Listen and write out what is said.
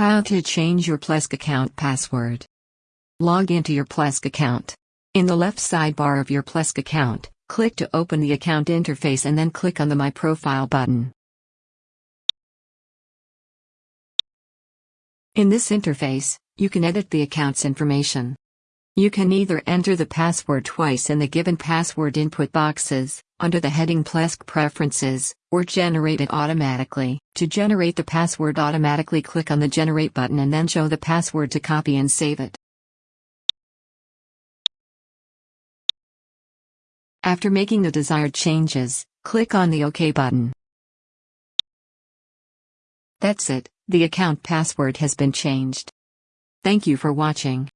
How to change your Plesk account password. Log into your Plesk account. In the left sidebar of your Plesk account, click to open the account interface and then click on the My Profile button. In this interface, you can edit the account's information. You can either enter the password twice in the given password input boxes, under the heading Plesk Preferences, or generate it automatically. To generate the password automatically click on the Generate button and then show the password to copy and save it. After making the desired changes, click on the OK button. That's it, the account password has been changed. Thank you for watching.